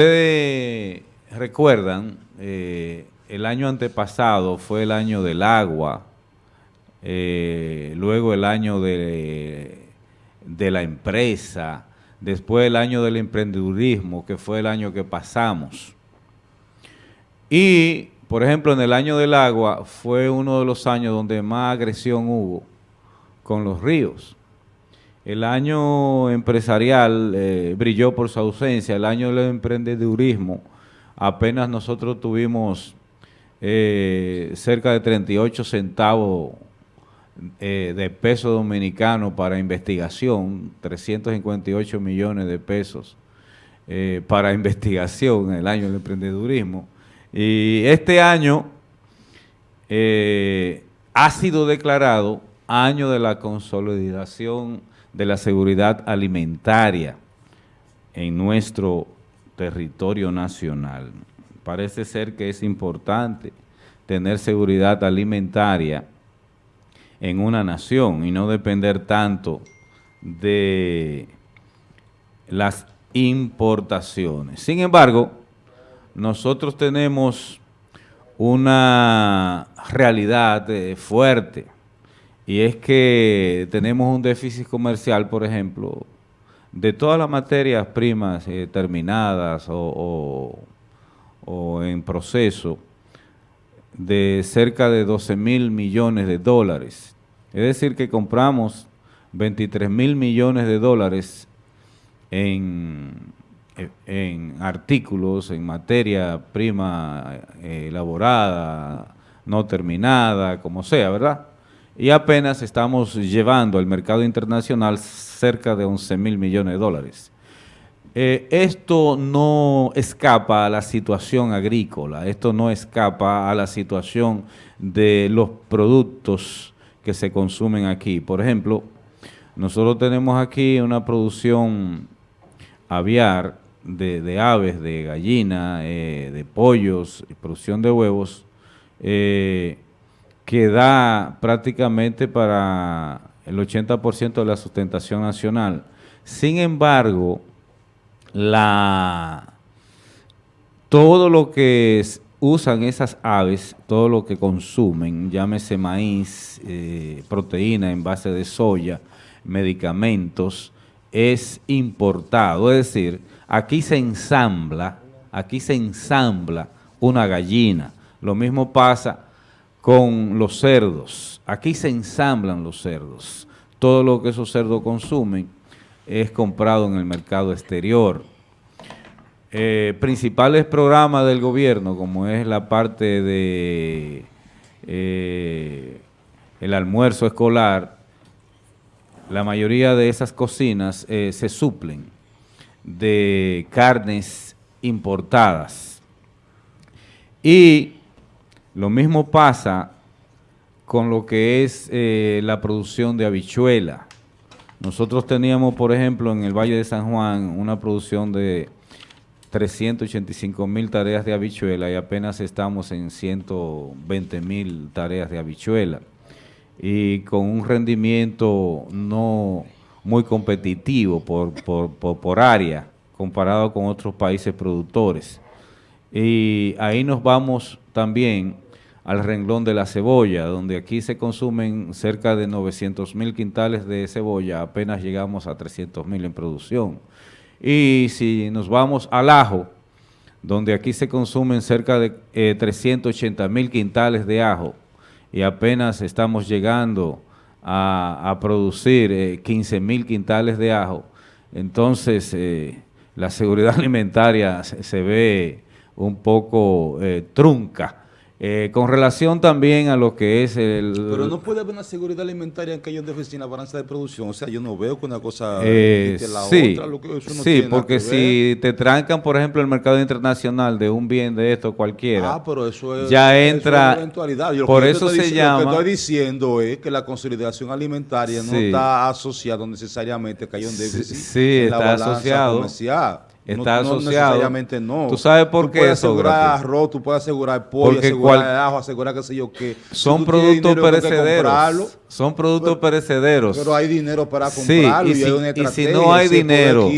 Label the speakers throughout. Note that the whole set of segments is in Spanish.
Speaker 1: Ustedes recuerdan, eh, el año antepasado fue el año del agua, eh, luego el año de, de la empresa, después el año del emprendedurismo, que fue el año que pasamos. Y, por ejemplo, en el año del agua fue uno de los años donde más agresión hubo con los ríos. El año empresarial eh, brilló por su ausencia, el año del emprendedurismo, apenas nosotros tuvimos eh, cerca de 38 centavos eh, de peso dominicano para investigación, 358 millones de pesos para investigación en el año del emprendedurismo. Y este año ha sido declarado año de la consolidación de la seguridad alimentaria en nuestro territorio nacional. Parece ser que es importante tener seguridad alimentaria en una nación y no depender tanto de las importaciones. Sin embargo, nosotros tenemos una realidad eh, fuerte y es que tenemos un déficit comercial, por ejemplo, de todas las materias primas eh, terminadas o, en proceso, de cerca de 12 mil millones de dólares. Es decir, que compramos 23 mil millones de dólares en, artículos, en materia prima eh, elaborada, no terminada, como sea, ¿verdad? Y apenas estamos llevando al mercado internacional cerca de 11 mil millones de dólares. Eh, esto no escapa a la situación agrícola, esto no escapa a la situación de los productos que se consumen aquí. Por ejemplo, nosotros tenemos aquí una producción aviar de, aves, de gallina, eh, de pollos, producción de huevos, eh, que da prácticamente para el 80% de la sustentación nacional. Sin embargo, la, todo lo que usan esas aves, todo lo que consumen, llámese maíz, eh, proteína en base de soya, medicamentos, es importado. Es decir, aquí se ensambla, aquí se ensambla una gallina. Lo mismo pasa con los cerdos. Aquí se ensamblan los cerdos. Todo lo que esos cerdos consumen es comprado en el mercado exterior. Eh, principales programas del gobierno, como es la parte de eh, el almuerzo escolar, la mayoría de esas cocinas eh, se suplen de carnes importadas. Y lo mismo pasa con lo que es eh, la producción de habichuela. Nosotros teníamos, por ejemplo, en el Valle de San Juan una producción de 385 mil tareas de habichuela y apenas estamos en 120 mil tareas de habichuela y con un rendimiento no muy competitivo por, por, por área comparado con otros países productores. Y ahí nos vamos también al renglón de la cebolla, donde aquí se consumen cerca de 900 mil quintales de cebolla, apenas llegamos a 300 mil en producción. Y si nos vamos al ajo, donde aquí se consumen cerca de 380 eh, mil quintales de ajo, y apenas estamos llegando a, producir 15 eh, mil quintales de ajo, entonces eh, la seguridad alimentaria se ve un poco trunca. Eh, con relación también a lo que es el...
Speaker 2: Pero no puede haber una seguridad alimentaria en que ellos deficien la balanza de producción. O sea, yo no veo que una cosa
Speaker 1: eh, la sí, otra. Lo que eso no sí, porque si te trancan, por ejemplo, el mercado internacional de un bien de esto cualquiera,
Speaker 2: ah, pero eso es,
Speaker 1: ya entra... por eso se llama...
Speaker 2: Lo que estoy diciendo es que la consolidación alimentaria no está asociada necesariamente que haya un déficit
Speaker 1: sí, está asociado. Está
Speaker 2: no, no
Speaker 1: asociado.
Speaker 2: necesariamente no.
Speaker 1: ¿Tú sabes por
Speaker 2: tú
Speaker 1: qué,
Speaker 2: puedes asegurar arroz, tú puedes asegurar pollo,
Speaker 1: Porque
Speaker 2: asegurar
Speaker 1: cual-
Speaker 2: ajo, asegurar qué sé yo qué.
Speaker 1: Son
Speaker 2: tú
Speaker 1: productos perecederos. Son productos
Speaker 2: Pero-
Speaker 1: perecederos.
Speaker 2: Pero hay dinero para
Speaker 1: Sí,
Speaker 2: comprarlo
Speaker 1: y
Speaker 2: y,
Speaker 1: si,
Speaker 2: hay una
Speaker 1: y si no hay
Speaker 2: si
Speaker 1: dinero,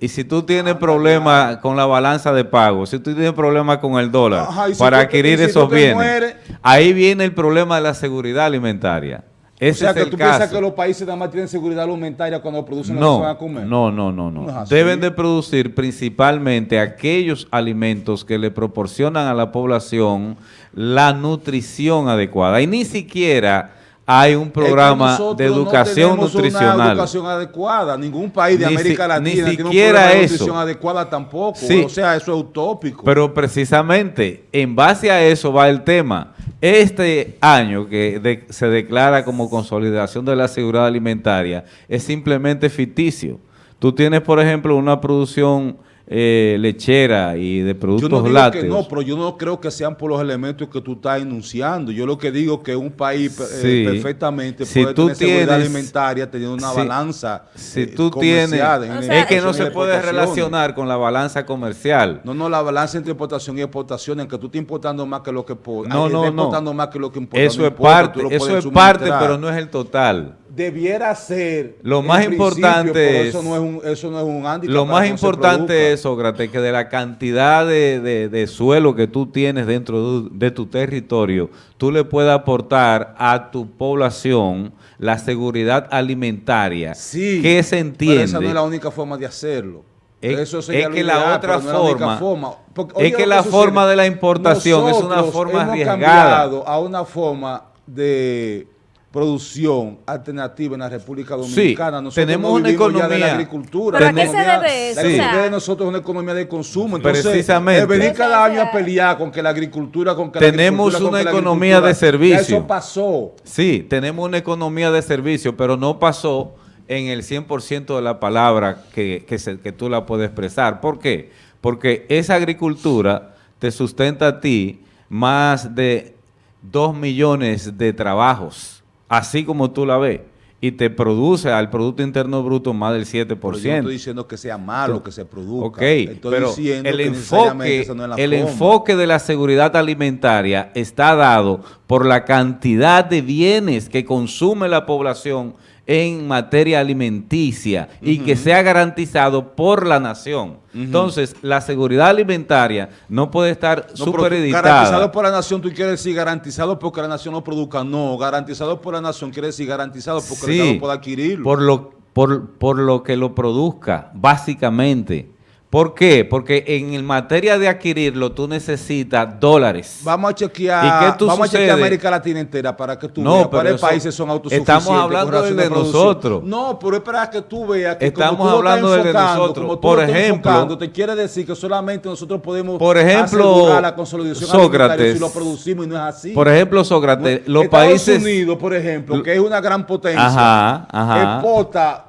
Speaker 1: y si tú tienes problemas con la balanza de pago, si tú tienes problemas con el dólar
Speaker 2: Ajá, y
Speaker 1: para
Speaker 2: tú
Speaker 1: adquirir
Speaker 2: y tú
Speaker 1: esos bienes,
Speaker 2: mueres-
Speaker 1: ahí viene el problema de la seguridad alimentaria.
Speaker 2: O
Speaker 1: Ese
Speaker 2: sea,
Speaker 1: es
Speaker 2: que
Speaker 1: el
Speaker 2: tú piensas
Speaker 1: caso.
Speaker 2: que los países nada más tienen seguridad alimentaria cuando producen lo que van
Speaker 1: No,
Speaker 2: a comer.
Speaker 1: no, no, no, no.
Speaker 2: No.
Speaker 1: Deben de producir principalmente aquellos alimentos que le proporcionan a la población la nutrición adecuada. Y ni siquiera hay un
Speaker 2: Es que
Speaker 1: programa de educación
Speaker 2: no tenemos Una
Speaker 1: nutricional.
Speaker 2: educación adecuada. Ningún país de
Speaker 1: Ni
Speaker 2: América
Speaker 1: si- ni
Speaker 2: Latina tiene un
Speaker 1: siquiera
Speaker 2: de
Speaker 1: eso.
Speaker 2: nutrición adecuada tampoco.
Speaker 1: Sí.
Speaker 2: O sea, eso es utópico.
Speaker 1: Pero precisamente en base a eso va el tema. Este año que de- se declara como consolidación de la seguridad alimentaria es simplemente ficticio. Tú tienes, por ejemplo, una producción eh, lechera y de
Speaker 2: yo
Speaker 1: productos
Speaker 2: no digo
Speaker 1: lácteos.
Speaker 2: que no, pero yo no creo que sean por los elementos que tú estás enunciando. Yo lo que digo es que un país eh, perfectamente
Speaker 1: Si
Speaker 2: puede
Speaker 1: tú
Speaker 2: tener seguridad
Speaker 1: tienes-
Speaker 2: alimentaria teniendo una
Speaker 1: si-
Speaker 2: balanza
Speaker 1: Si
Speaker 2: eh,
Speaker 1: tú tienes...
Speaker 2: comercial en-
Speaker 3: O
Speaker 2: en
Speaker 3: sea,
Speaker 1: es que no se puede relacionar con la balanza comercial.
Speaker 2: No, no, la balanza entre importación y exportación, en que tú estás importando más que lo que
Speaker 1: No,
Speaker 2: ay,
Speaker 1: no,
Speaker 2: estás
Speaker 1: no.
Speaker 2: importando más que lo que importa.
Speaker 1: Eso
Speaker 2: no
Speaker 1: es parte, eso es parte, pero no es el total.
Speaker 2: Debiera ser
Speaker 1: Lo más importante
Speaker 2: pero eso no es un eso no es un
Speaker 1: Lo más importante es, Sócrates, que de la cantidad de, de- de suelo que tú tienes dentro de, de tu territorio, tú le puedas aportar a tu población la seguridad alimentaria.
Speaker 2: sí
Speaker 1: que se entiende.
Speaker 2: pero esa no es la única forma de hacerlo
Speaker 1: Es-
Speaker 2: Eso
Speaker 1: es que la
Speaker 2: ideal,
Speaker 1: otra
Speaker 2: no es la
Speaker 1: forma-
Speaker 2: Porque,
Speaker 1: es que la forma de la importación es una forma
Speaker 2: hemos
Speaker 1: arriesgada.
Speaker 2: cambiado a una forma de producción alternativa en la República Dominicana. Nosotros
Speaker 1: tenemos
Speaker 2: no
Speaker 1: una
Speaker 2: vivimos ya de
Speaker 1: economía-
Speaker 2: la agricultura.
Speaker 3: ¿Pero
Speaker 2: la
Speaker 3: a qué se
Speaker 2: economía-
Speaker 3: debe eso?
Speaker 2: La economía
Speaker 3: O sea-
Speaker 2: de nosotros es una economía de consumo. Entonces,
Speaker 1: Precisamente.
Speaker 2: eh, venir cada año a pelear con que la agricultura, con que la
Speaker 1: Tenemos
Speaker 2: agricultura, con
Speaker 1: una
Speaker 2: la
Speaker 1: economía
Speaker 2: agricultura,
Speaker 1: de servicio.
Speaker 2: ya Eso pasó.
Speaker 1: Sí, tenemos una economía de servicio, pero no pasó en el 100% de la palabra que, que, se- que tú la puedes expresar. ¿Por qué? Porque esa agricultura te sustenta a ti más de 2 millones de trabajos, así como tú la ves, y te produce al Producto Interno Bruto más del 7%.
Speaker 2: Pero yo no estoy diciendo que sea malo que se produzca.
Speaker 1: Ok,
Speaker 2: Estoy
Speaker 1: pero
Speaker 2: diciendo
Speaker 1: el
Speaker 2: que necesariamente
Speaker 1: enfoque,
Speaker 2: esa no es la
Speaker 1: el
Speaker 2: forma.
Speaker 1: enfoque de la seguridad alimentaria está dado por la cantidad de bienes que consume la población en materia alimenticia y que sea garantizado por la nación. Entonces, la seguridad alimentaria no puede estar
Speaker 2: No,
Speaker 1: supereditada.
Speaker 2: Garantizado por la nación, tú quieres decir garantizado porque la nación no produzca. No, garantizado por la nación quiere decir garantizado porque el
Speaker 1: Sí,
Speaker 2: Estado pueda adquirirlo.
Speaker 1: por lo, por, por lo que lo produzca, básicamente. ¿Por qué? Porque en materia de adquirirlo tú necesitas dólares.
Speaker 2: Vamos a chequear,
Speaker 1: ¿Y qué tú
Speaker 2: vamos a chequear? América Latina entera para que tú
Speaker 1: No,
Speaker 2: veas
Speaker 1: pero
Speaker 2: cuáles países son autosuficientes.
Speaker 1: estamos hablando de
Speaker 2: producción.
Speaker 1: nosotros.
Speaker 2: No, pero es para que tú veas que
Speaker 1: Estamos
Speaker 2: como tú estás
Speaker 1: hablando del de nosotros.
Speaker 2: como tú
Speaker 1: Por
Speaker 2: lo estás
Speaker 1: ejemplo-
Speaker 2: enfocando, te quiere decir que solamente nosotros podemos
Speaker 1: Por ejemplo,
Speaker 2: la consolidación
Speaker 1: Sócrates.
Speaker 2: si lo producimos y no es así.
Speaker 1: Por ejemplo, Sócrates, los
Speaker 2: Estados
Speaker 1: países...
Speaker 2: Unidos, por ejemplo, que es una gran potencia,
Speaker 1: Ajá, ajá.
Speaker 2: exporta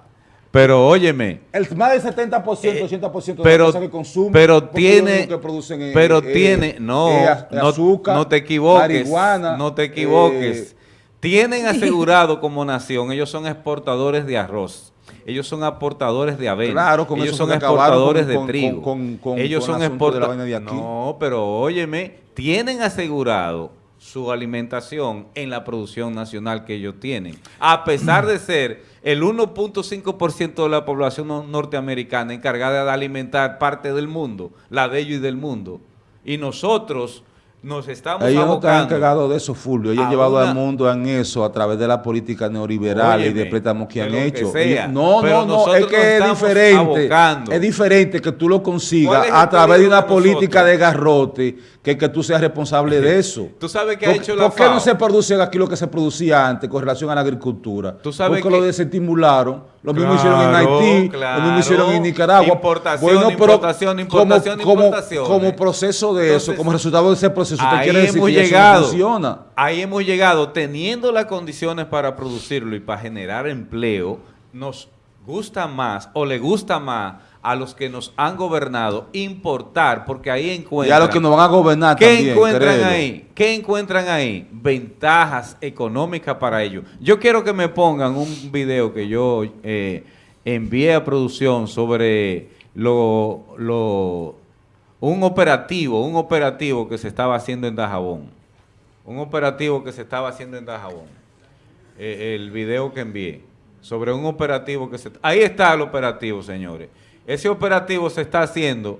Speaker 1: Pero óyeme,
Speaker 2: el, más del 70%, 80% de
Speaker 1: pero-
Speaker 2: las cosas que consumen.
Speaker 1: pero tiene-
Speaker 2: que producen es-
Speaker 1: pero
Speaker 2: es-
Speaker 1: tiene- no,
Speaker 2: es az-
Speaker 1: no-
Speaker 2: azúcar,
Speaker 1: no te equivoques,
Speaker 2: marihuana,
Speaker 1: no te equivoques.
Speaker 2: eh,
Speaker 1: Tienen asegurado como nación, ellos son exportadores de arroz. Ellos son aportadores de avena.
Speaker 2: Claro, con
Speaker 1: ellos son exportadores
Speaker 2: con-
Speaker 1: de
Speaker 2: con-
Speaker 1: trigo.
Speaker 2: con-
Speaker 1: ellos son
Speaker 2: de
Speaker 1: exportadores
Speaker 2: de aquí.
Speaker 1: No, pero óyeme, tienen asegurado su alimentación en la producción nacional que ellos tienen. A pesar de ser el 1.5% de la población no- norteamericana encargada de alimentar parte del mundo, la de ellos y del mundo. Y nosotros nos estamos
Speaker 2: Ellos no están
Speaker 1: abocando
Speaker 2: encargados de eso, Fulvio. Ellos han llevado
Speaker 1: una-
Speaker 2: al mundo en eso a través de la política neoliberal y de préstamos que han
Speaker 1: que
Speaker 2: hecho. Ellos- no,
Speaker 1: pero
Speaker 2: no, no, es que es diferente.
Speaker 1: abocando.
Speaker 2: Es diferente que tú lo
Speaker 1: ¿Cuál
Speaker 2: consigas a través de una
Speaker 1: de
Speaker 2: política de garrote que que tú seas responsable de eso.
Speaker 1: Tú sabes que ha
Speaker 2: ¿Por,
Speaker 1: hecho la
Speaker 2: ¿Por qué
Speaker 1: FAO?
Speaker 2: no se produce aquí lo que se producía antes con relación a la agricultura?
Speaker 1: Tú sabes
Speaker 2: Porque
Speaker 1: que-
Speaker 2: lo desestimularon. Lo mismo hicieron en Haití,
Speaker 1: claro.
Speaker 2: lo mismo hicieron en Nicaragua.
Speaker 1: Importación,
Speaker 2: pero
Speaker 1: importación, importación,
Speaker 2: como, como-
Speaker 1: importaciones.
Speaker 2: como proceso de
Speaker 1: Entonces,
Speaker 2: eso, como resultado de ese proceso, te
Speaker 1: Ahí
Speaker 2: quiere decir
Speaker 1: hemos
Speaker 2: que eso no
Speaker 1: llegado.
Speaker 2: funciona.
Speaker 1: Ahí hemos llegado teniendo las condiciones para producirlo y para generar empleo. Nos gusta más o le gusta más a los que nos han gobernado importar, porque ahí
Speaker 2: Y a
Speaker 1: encuentran.
Speaker 2: los que nos van a gobernar
Speaker 1: ¿Qué
Speaker 2: también,
Speaker 1: encuentran ahí? ¿Qué encuentran ahí? Ventajas económicas para ellos. Yo quiero que me pongan un video que yo eh, envié a producción sobre lo, lo, un operativo, un operativo que se estaba haciendo en Dajabón. Un operativo que se estaba haciendo en Dajabón. Eh, el video que envié. Sobre un operativo que se... Ahí está el operativo, señores. Ese operativo se está haciendo.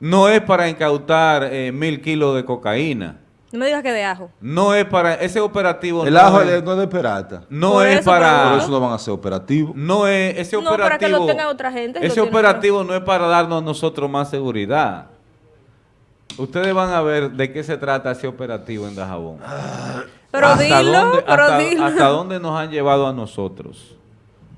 Speaker 1: No es para incautar eh, mil kilos de cocaína.
Speaker 3: No me digas que de ajo.
Speaker 1: No es para... Ese operativo...
Speaker 2: El
Speaker 1: no
Speaker 2: ajo
Speaker 1: es,
Speaker 2: no es de perata.
Speaker 1: no
Speaker 3: Por
Speaker 1: es
Speaker 3: eso,
Speaker 1: para...
Speaker 2: Por eso no van a ser operativos.
Speaker 1: No es ese
Speaker 3: No,
Speaker 1: operativo.
Speaker 3: para que lo tenga otra gente, lo
Speaker 1: Ese operativo no es para darnos a nosotros más seguridad. Ustedes van a ver de qué se trata ese operativo en Dajabón.
Speaker 3: Pero
Speaker 1: ¿Hasta
Speaker 3: dilo,
Speaker 1: dónde-
Speaker 3: pero
Speaker 1: hasta,
Speaker 3: dilo.
Speaker 1: hasta dónde nos han llevado a nosotros?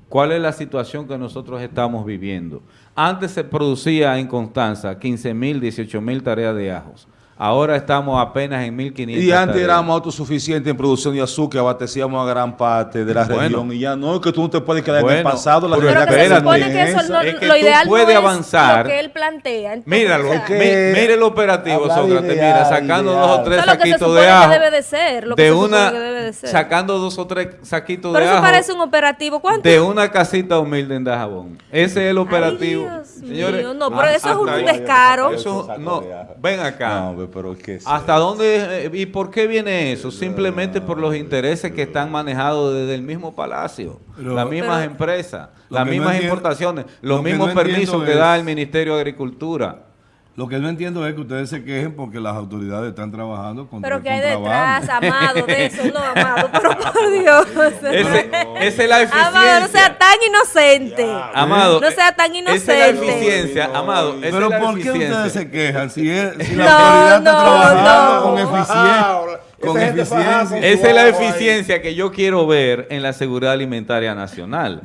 Speaker 1: ¿Cuál es la situación que nosotros estamos viviendo? Antes se producía en Constanza 15 mil, 18 mil tareas de ajos. Ahora estamos apenas en 1.500
Speaker 2: Y antes
Speaker 1: tareas.
Speaker 2: éramos autosuficientes en producción de azúcar, abastecíamos a gran parte de la
Speaker 1: Bueno.
Speaker 2: región. Y ya no, es que tú no te puedes quedar en el pasado. La
Speaker 1: pero
Speaker 3: que se supone que eso no,
Speaker 1: Es que
Speaker 3: lo
Speaker 1: tú
Speaker 3: ideal
Speaker 1: puedes
Speaker 3: no es
Speaker 1: avanzar.
Speaker 3: lo que él plantea. Entonces,
Speaker 1: Míralo,
Speaker 2: Es que-
Speaker 1: mi- mire el operativo, Sócrates,
Speaker 2: ideal,
Speaker 1: mira, sacando
Speaker 2: ideal.
Speaker 1: dos o tres
Speaker 3: Eso es lo que se
Speaker 1: saquitos
Speaker 3: supone
Speaker 1: de
Speaker 3: que
Speaker 1: ajo.
Speaker 3: debe de ser, lo que
Speaker 1: de
Speaker 3: se
Speaker 1: una,
Speaker 3: que debe ser.
Speaker 1: sacando dos o tres saquitos
Speaker 3: Pero
Speaker 1: de
Speaker 3: eso
Speaker 1: ajo
Speaker 3: parece un operativo. ¿Cuánto?
Speaker 1: de una casita humilde en Dajabón. Ese es el operativo.
Speaker 3: Dios mío, no, pero eso es un
Speaker 1: ahí-
Speaker 3: descaro.
Speaker 1: Eso, no, ven acá.
Speaker 2: No, pero es que...
Speaker 1: ¿Hasta dónde eh, y por qué viene eso? Simplemente por los intereses que están manejados desde el mismo palacio,
Speaker 4: Pero-
Speaker 1: las mismas
Speaker 3: Pero-
Speaker 1: empresas, las
Speaker 4: no
Speaker 1: mismas importaciones,
Speaker 4: lo
Speaker 1: los mismos
Speaker 4: no
Speaker 1: permisos que
Speaker 4: es-
Speaker 1: da el Ministerio de Agricultura.
Speaker 4: Lo que no entiendo es que ustedes se quejen porque las autoridades están trabajando contra
Speaker 3: Pero
Speaker 4: el
Speaker 3: que hay detrás, amado, de eso, no, amado, pero por Dios.
Speaker 1: Ese- esa es la eficiencia.
Speaker 3: Amado, no sea tan inocente.
Speaker 1: Amado,
Speaker 3: No sea tan
Speaker 1: Esa es la
Speaker 3: inocente.
Speaker 1: eficiencia, amado. esa
Speaker 4: Pero
Speaker 1: es la
Speaker 4: ¿por qué
Speaker 1: eficiencia.
Speaker 4: ustedes se quejan? Si, es, si la
Speaker 3: No,
Speaker 4: autoridad está
Speaker 3: no,
Speaker 4: trabajando
Speaker 3: no.
Speaker 4: con eficiencia. Con eficiencia.
Speaker 1: Esa es la eficiencia que yo quiero ver en la seguridad alimentaria nacional.